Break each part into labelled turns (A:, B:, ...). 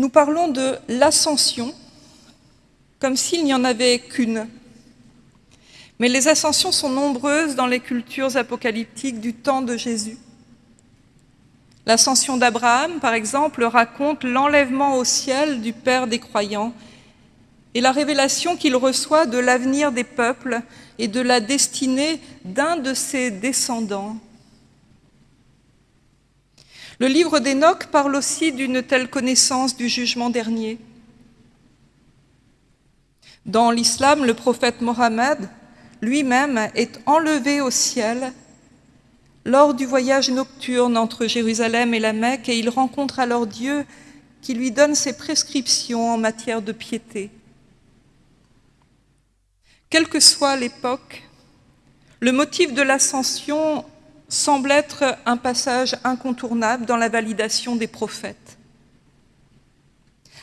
A: nous parlons de l'ascension comme s'il n'y en avait qu'une. Mais les ascensions sont nombreuses dans les cultures apocalyptiques du temps de Jésus. L'ascension d'Abraham, par exemple, raconte l'enlèvement au ciel du Père des croyants et la révélation qu'il reçoit de l'avenir des peuples et de la destinée d'un de ses descendants. Le livre d'Enoch parle aussi d'une telle connaissance du jugement dernier. Dans l'islam, le prophète Mohammed lui-même est enlevé au ciel lors du voyage nocturne entre Jérusalem et la Mecque et il rencontre alors Dieu qui lui donne ses prescriptions en matière de piété. Quelle que soit l'époque, le motif de l'ascension semble être un passage incontournable dans la validation des prophètes.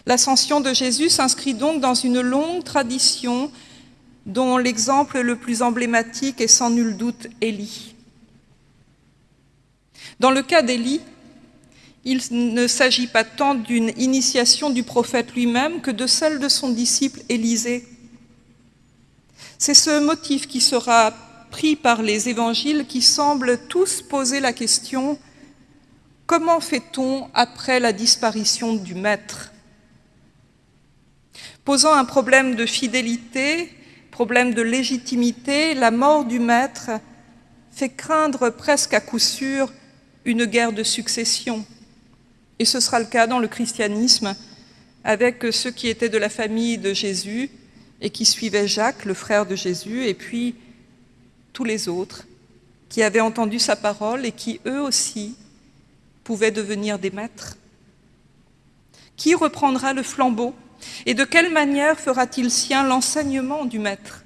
A: L'ascension de Jésus s'inscrit donc dans une longue tradition dont l'exemple le plus emblématique est sans nul doute Élie. Dans le cas d'Élie, il ne s'agit pas tant d'une initiation du prophète lui-même que de celle de son disciple Élisée. C'est ce motif qui sera pris par les évangiles qui semblent tous poser la question « Comment fait-on après la disparition du Maître ?» Posant un problème de fidélité, problème de légitimité, la mort du Maître fait craindre presque à coup sûr une guerre de succession. Et ce sera le cas dans le christianisme avec ceux qui étaient de la famille de Jésus et qui suivaient Jacques, le frère de Jésus, et puis tous les autres qui avaient entendu sa parole et qui, eux aussi, pouvaient devenir des maîtres. Qui reprendra le flambeau et de quelle manière fera-t-il sien l'enseignement du maître?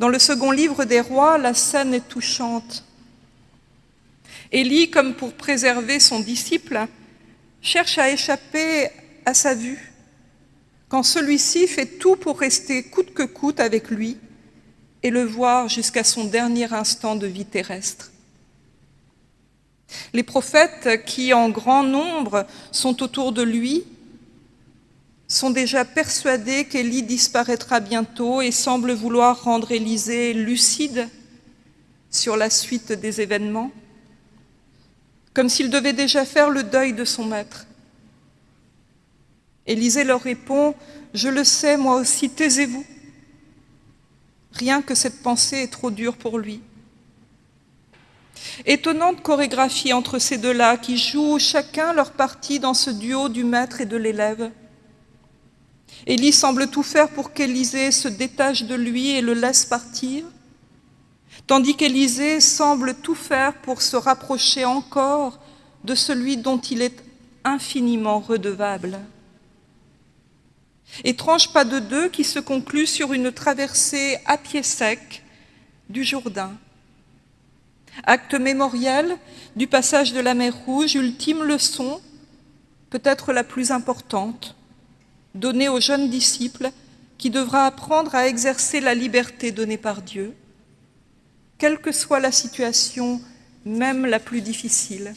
A: Dans le second livre des rois, la scène est touchante. Élie, comme pour préserver son disciple, cherche à échapper à sa vue, quand celui-ci fait tout pour rester coûte que coûte avec lui et le voir jusqu'à son dernier instant de vie terrestre. Les prophètes qui, en grand nombre, sont autour de lui, sont déjà persuadés qu'Élie disparaîtra bientôt et semblent vouloir rendre Élisée lucide sur la suite des événements, comme s'il devait déjà faire le deuil de son maître. Élisée leur répond, « Je le sais, moi aussi, taisez-vous. Rien que cette pensée est trop dure pour lui. Étonnante chorégraphie entre ces deux-là qui jouent chacun leur partie dans ce duo du maître et de l'élève. Élie semble tout faire pour qu'Élisée se détache de lui et le laisse partir, tandis qu'Élisée semble tout faire pour se rapprocher encore de celui dont il est infiniment redevable. Étrange pas de deux qui se conclut sur une traversée à pied sec du Jourdain. Acte mémoriel du passage de la mer Rouge, ultime leçon, peut-être la plus importante, donnée aux jeunes disciples qui devra apprendre à exercer la liberté donnée par Dieu, quelle que soit la situation, même la plus difficile.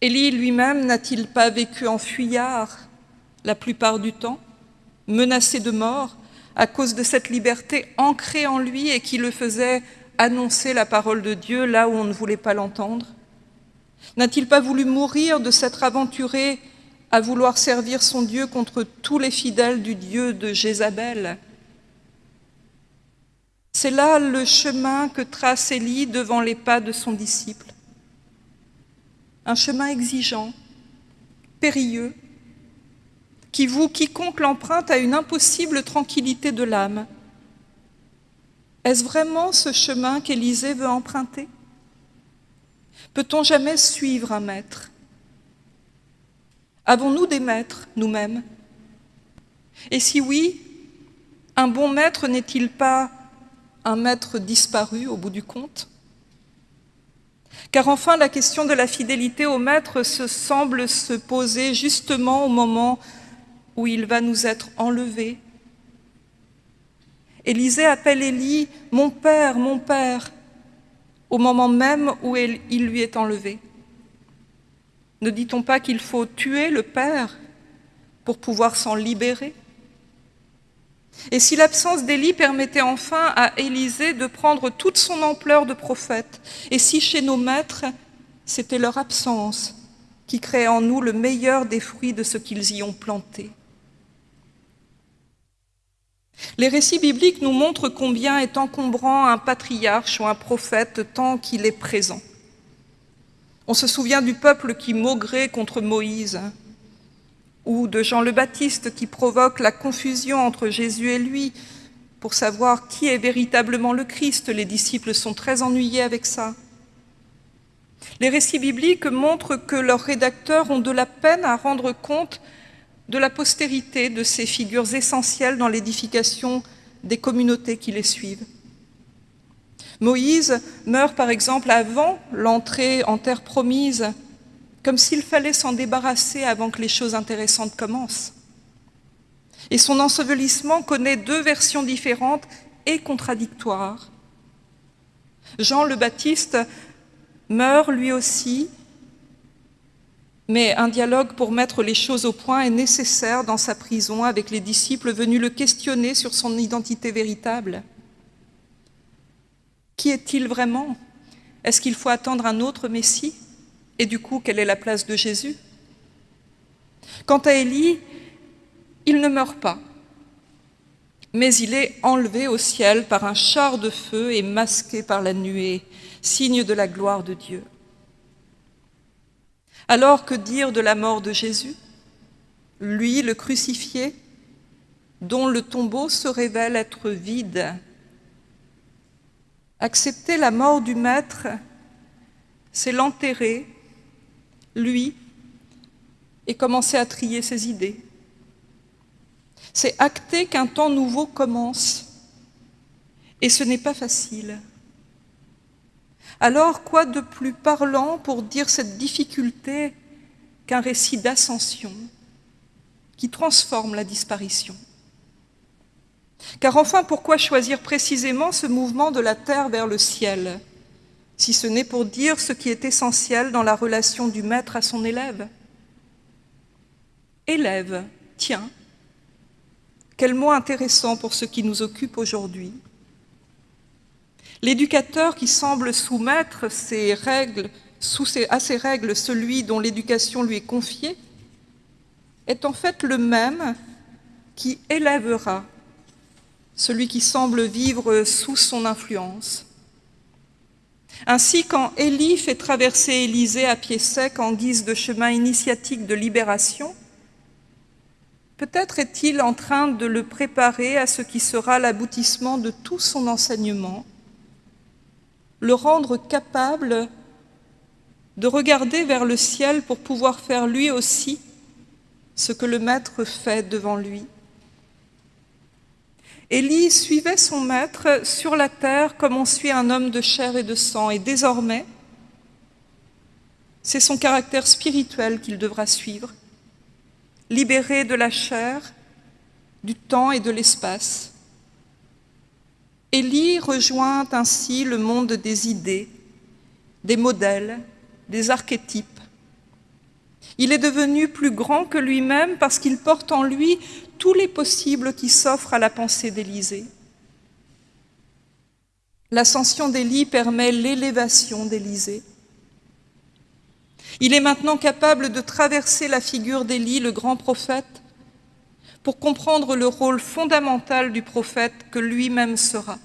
A: Élie lui-même n'a-t-il pas vécu en fuyard la plupart du temps, menacé de mort à cause de cette liberté ancrée en lui et qui le faisait annoncer la parole de Dieu là où on ne voulait pas l'entendre? N'a-t-il pas voulu mourir de s'être aventuré à vouloir servir son Dieu contre tous les fidèles du Dieu de Jézabel? C'est là le chemin que trace Élie devant les pas de son disciple. Un chemin exigeant, périlleux, qui vous quiconque l'emprunte à une impossible tranquillité de l'âme. Est-ce vraiment ce chemin qu'Élisée veut emprunter? Peut-on jamais suivre un maître? Avons-nous des maîtres, nous-mêmes? Et si oui, un bon maître n'est-il pas un maître disparu au bout du compte? Car enfin, la question de la fidélité au maître se semble se poser justement au moment où il va nous être enlevé. Élisée appelle Élie « mon père, mon père » au moment même où il lui est enlevé. Ne dit-on pas qu'il faut tuer le Père pour pouvoir s'en libérer? Et si l'absence d'Élie permettait enfin à Élisée de prendre toute son ampleur de prophète, et si chez nos maîtres, c'était leur absence qui créait en nous le meilleur des fruits de ce qu'ils y ont planté? Les récits bibliques nous montrent combien est encombrant un patriarche ou un prophète tant qu'il est présent. On se souvient du peuple qui maugrait contre Moïse, ou de Jean le Baptiste qui provoque la confusion entre Jésus et lui pour savoir qui est véritablement le Christ. Les disciples sont très ennuyés avec ça. Les récits bibliques montrent que leurs rédacteurs ont de la peine à rendre compte de la postérité de ces figures essentielles dans l'édification des communautés qui les suivent. Moïse meurt par exemple avant l'entrée en terre promise, comme s'il fallait s'en débarrasser avant que les choses intéressantes commencent. Et son ensevelissement connaît deux versions différentes et contradictoires. Jean le Baptiste meurt lui aussi, mais un dialogue pour mettre les choses au point est nécessaire dans sa prison avec les disciples venus le questionner sur son identité véritable. Qui est-il vraiment? Est-ce qu'il faut attendre un autre Messie? Et du coup, quelle est la place de Jésus? Quant à Élie, il ne meurt pas, mais il est enlevé au ciel par un char de feu et masqué par la nuée, signe de la gloire de Dieu. Alors que dire de la mort de Jésus? Lui, le crucifié, dont le tombeau se révèle être vide Accepter la mort du Maître, c'est l'enterrer, lui, et commencer à trier ses idées. C'est acter qu'un temps nouveau commence, et ce n'est pas facile. Alors, quoi de plus parlant pour dire cette difficulté qu'un récit d'ascension qui transforme la disparition? Car enfin, pourquoi choisir précisément ce mouvement de la terre vers le ciel, si ce n'est pour dire ce qui est essentiel dans la relation du maître à son élève? Élève, tiens, quel mot intéressant pour ce qui nous occupe aujourd'hui. L'éducateur qui semble soumettre à ses règles celui dont l'éducation lui est confiée, est en fait le même qui élèvera celui qui semble vivre sous son influence. Ainsi, quand Élie fait traverser Élysée à pied sec en guise de chemin initiatique de libération, peut-être est-il en train de le préparer à ce qui sera l'aboutissement de tout son enseignement, le rendre capable de regarder vers le ciel pour pouvoir faire lui aussi ce que le Maître fait devant lui. Élie suivait son Maître sur la terre comme on suit un homme de chair et de sang, et désormais, c'est son caractère spirituel qu'il devra suivre, libéré de la chair, du temps et de l'espace, Élie rejoint ainsi le monde des idées, des modèles, des archétypes. Il est devenu plus grand que lui-même parce qu'il porte en lui tous les possibles qui s'offrent à la pensée d'Élysée. L'ascension d'Élie permet l'élévation d'Élysée. Il est maintenant capable de traverser la figure d'Élie, le grand prophète, pour comprendre le rôle fondamental du prophète que lui-même sera.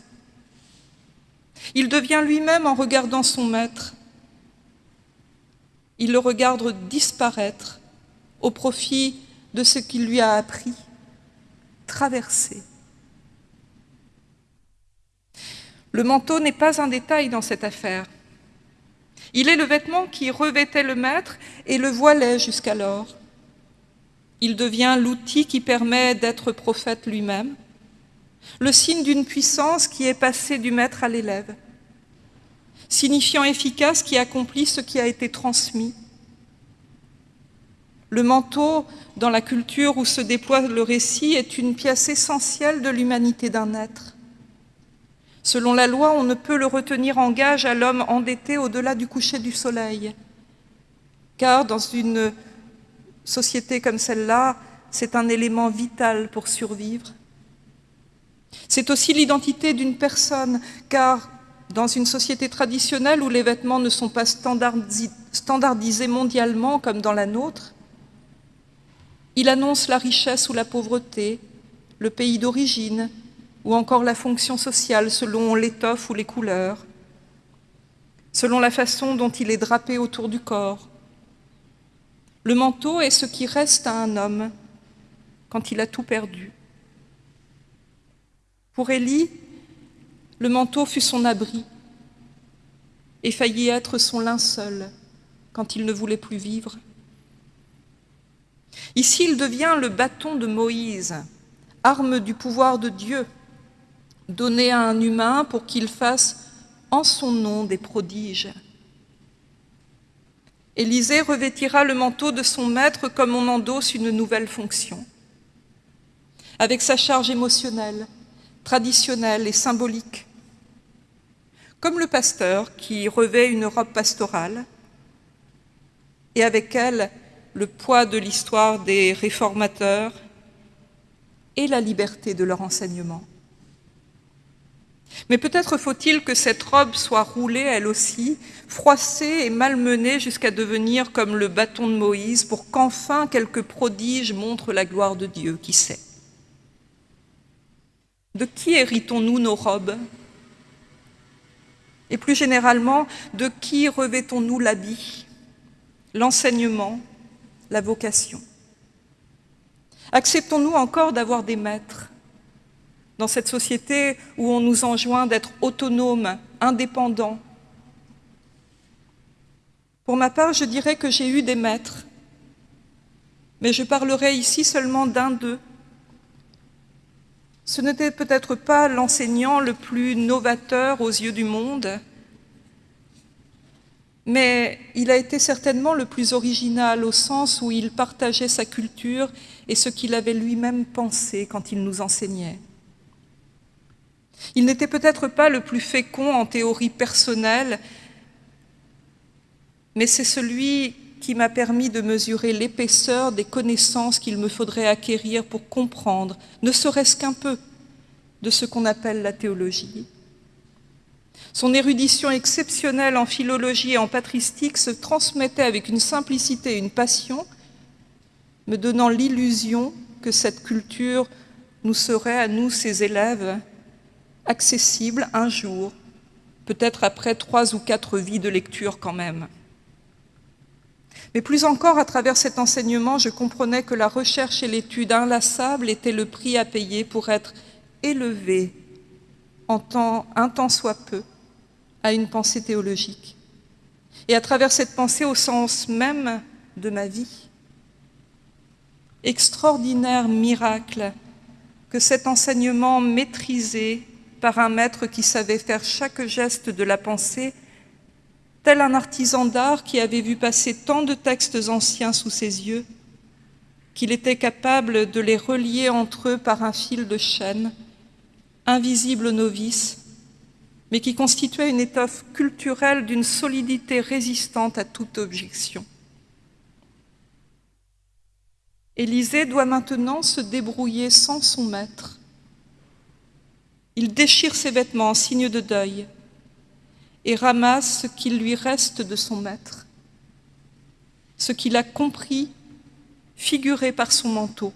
A: Il devient lui-même en regardant son maître. Il le regarde disparaître au profit de ce qu'il lui a appris, traverser. Le manteau n'est pas un détail dans cette affaire. Il est le vêtement qui revêtait le maître et le voilait jusqu'alors. Il devient l'outil qui permet d'être prophète lui-même, le signe d'une puissance qui est passée du maître à l'élève, signifiant efficace qui accomplit ce qui a été transmis. Le manteau, dans la culture où se déploie le récit, est une pièce essentielle de l'humanité d'un être. Selon la loi, on ne peut le retenir en gage à l'homme endetté au-delà du coucher du soleil. car dans une société comme celle-là, c'est un élément vital pour survivre. C'est aussi l'identité d'une personne, car dans une société traditionnelle où les vêtements ne sont pas standardisés mondialement comme dans la nôtre, il annonce la richesse ou la pauvreté, le pays d'origine, ou encore la fonction sociale selon l'étoffe ou les couleurs, selon la façon dont il est drapé autour du corps. Le manteau est ce qui reste à un homme quand il a tout perdu. Pour Élie, le manteau fut son abri et faillit être son linceul quand il ne voulait plus vivre. Ici, il devient le bâton de Moïse, arme du pouvoir de Dieu, donné à un humain pour qu'il fasse en son nom des prodiges. Élisée revêtira le manteau de son maître comme on endosse une nouvelle fonction. Avec sa charge émotionnelle, traditionnelle et symbolique, comme le pasteur qui revêt une robe pastorale, et avec elle le poids de l'histoire des réformateurs et la liberté de leur enseignement. Mais peut-être faut-il que cette robe soit roulée, elle aussi, froissée et malmenée jusqu'à devenir comme le bâton de Moïse pour qu'enfin quelques prodiges montrent la gloire de Dieu, qui sait. De qui héritons-nous nos robes? Et plus généralement, de qui revêtons-nous l'habit, l'enseignement, la vocation. Acceptons-nous encore d'avoir des maîtres? Dans cette société où on nous enjoint d'être autonomes, indépendants Pour ma part, je dirais que j'ai eu des maîtres, mais je parlerai ici seulement d'un d'eux. Ce n'était peut-être pas l'enseignant le plus novateur aux yeux du monde, mais il a été certainement le plus original au sens où il partageait sa culture et ce qu'il avait lui-même pensé quand il nous enseignait. Il n'était peut-être pas le plus fécond en théorie personnelle, mais c'est celui qui m'a permis de mesurer l'épaisseur des connaissances qu'il me faudrait acquérir pour comprendre, ne serait-ce qu'un peu, de ce qu'on appelle la théologie. Son érudition exceptionnelle en philologie et en patristique se transmettait avec une simplicité et une passion, me donnant l'illusion que cette culture nous serait, à nous, ses élèves, accessible un jour, peut-être après trois ou quatre vies de lecture quand même. Mais plus encore, à travers cet enseignement, je comprenais que la recherche et l'étude inlassable étaient le prix à payer pour être élevé en temps, un temps soit peu à une pensée théologique. Et à travers cette pensée au sens même de ma vie. Extraordinaire miracle que cet enseignement maîtrisé par un maître qui savait faire chaque geste de la pensée, tel un artisan d'art qui avait vu passer tant de textes anciens sous ses yeux, qu'il était capable de les relier entre eux par un fil de chaîne, invisible aux novices, mais qui constituait une étoffe culturelle d'une solidité résistante à toute objection. Élisée doit maintenant se débrouiller sans son maître. Il déchire ses vêtements en signe de deuil et ramasse ce qu'il lui reste de son maître, ce qu'il a compris, figuré par son manteau.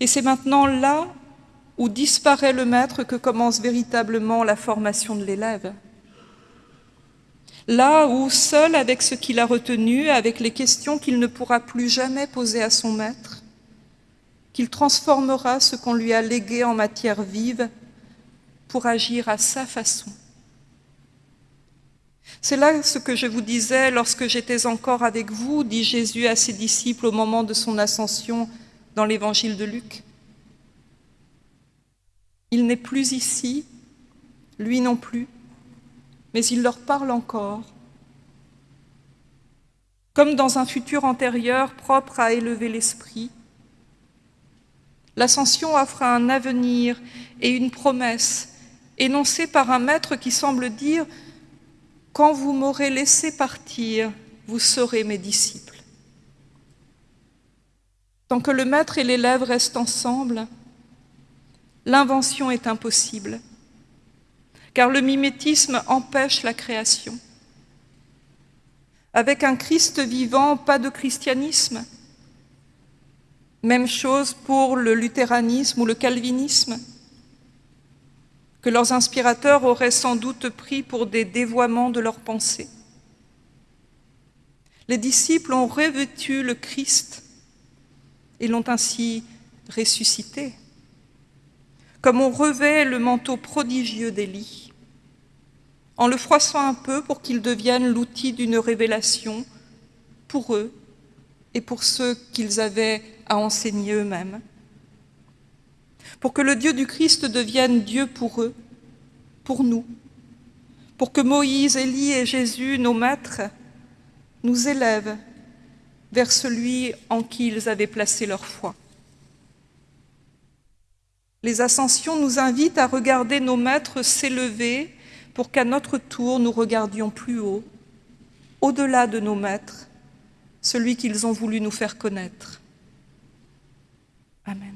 A: Et c'est maintenant là où disparaît le maître que commence véritablement la formation de l'élève. Là où, seul avec ce qu'il a retenu, avec les questions qu'il ne pourra plus jamais poser à son maître, qu'il transformera ce qu'on lui a légué en matière vive pour agir à sa façon. C'est là ce que je vous disais lorsque j'étais encore avec vous, dit Jésus à ses disciples au moment de son ascension dans l'évangile de Luc. Il n'est plus ici, lui non plus, mais il leur parle encore. Comme dans un futur antérieur propre à élever l'esprit, l'ascension offre un avenir et une promesse énoncée par un maître qui semble dire « Quand vous m'aurez laissé partir, vous serez mes disciples. Tant que le maître et l'élève restent ensemble, l'invention est impossible, car le mimétisme empêche la création. Avec un Christ vivant, pas de christianisme. Même chose pour le luthéranisme ou le calvinisme, que leurs inspirateurs auraient sans doute pris pour des dévoiements de leurs pensées. Les disciples ont revêtu le Christ et l'ont ainsi ressuscité, comme on revêt le manteau prodigieux d'Élie, en le froissant un peu pour qu'il devienne l'outil d'une révélation pour eux et pour ceux qu'ils avaient à enseigner eux-mêmes, pour que le Dieu du Christ devienne Dieu pour eux, pour nous, pour que Moïse, Élie et Jésus, nos maîtres, nous élèvent vers celui en qui ils avaient placé leur foi. Les ascensions nous invitent à regarder nos maîtres s'élever pour qu'à notre tour nous regardions plus haut, au-delà de nos maîtres, celui qu'ils ont voulu nous faire connaître. Amen.